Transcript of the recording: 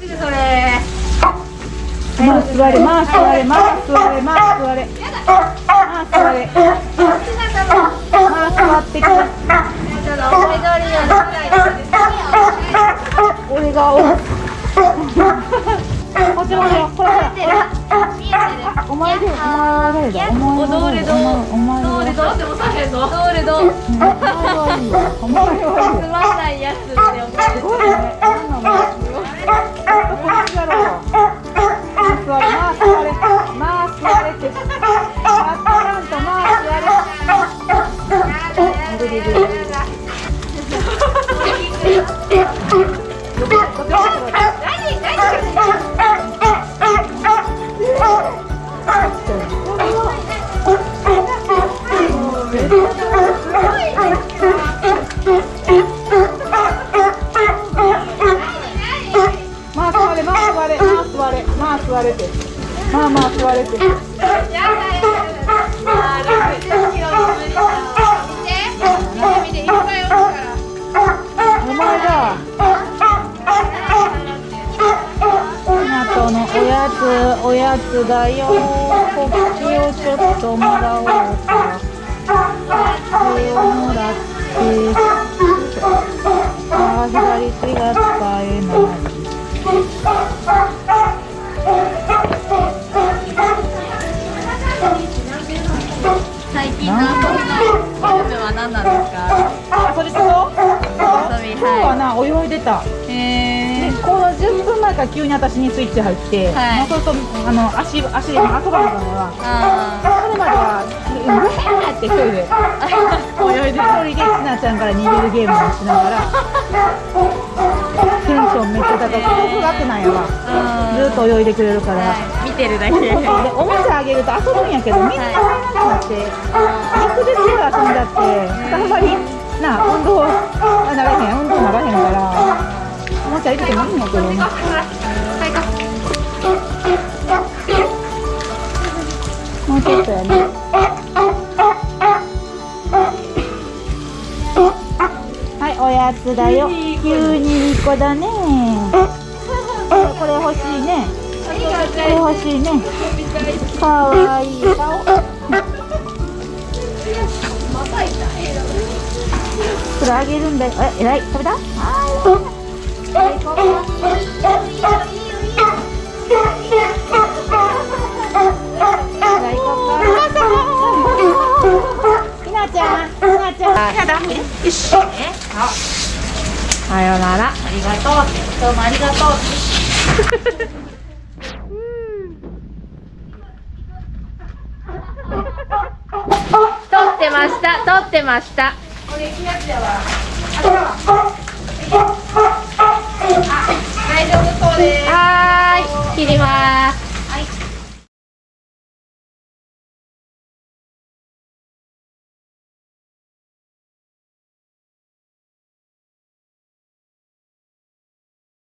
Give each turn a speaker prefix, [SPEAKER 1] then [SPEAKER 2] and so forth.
[SPEAKER 1] それ。
[SPEAKER 2] まあ座れまあ座れまあ座れまあ座れ。まあ座れまあ座ってくれ
[SPEAKER 1] ちょっと思い通りにはならないです
[SPEAKER 2] 俺がおこっちもよほらほら
[SPEAKER 1] 見えてる
[SPEAKER 2] お前でお前だお前は
[SPEAKER 1] どれど。
[SPEAKER 2] お前は
[SPEAKER 1] どれどうってもさへんのどれど。う
[SPEAKER 2] お前はいいよ。お前
[SPEAKER 1] ま
[SPEAKER 2] あ座れまあまあ座れまあ座れってまあまあ座れて。やつおやつだよ。こっちをちょっともらおうかこれをもらってああ左手が使えない。
[SPEAKER 1] 最近の遊びのゲームは何なんですか？
[SPEAKER 2] あそれと今
[SPEAKER 1] 遊び
[SPEAKER 2] 日はな泳いでた。
[SPEAKER 1] へ
[SPEAKER 2] でこの10分前から急に私にスイッチ入って、
[SPEAKER 1] はい
[SPEAKER 2] まあ、そうするとあの足足で遊ばなかったから
[SPEAKER 1] あ
[SPEAKER 2] それまでは「うわー!」って一人で泳いで一人でちなちゃんから逃げるゲームをしながらテンションめっちゃ高く高学なんやわ
[SPEAKER 1] あ
[SPEAKER 2] ずっと泳いでくれるから、
[SPEAKER 1] 見てるだけ
[SPEAKER 2] でおもちゃあげると遊ぶんやけど水が入らなくなって陸で強い遊んじゃってあんまりな運動もちゃ入れてももうちょっとやねはいおやつだよ急に。2個だねこれ欲しいねこれ欲しいねかわいい顔これあげるんだよえ、えらい食べたはいなちゃん。やだ。よし。さよなら。ありがとう。どうもありがとう。
[SPEAKER 1] 撮ってました撮ってました
[SPEAKER 2] これ、きなちゃんは。あれだわ。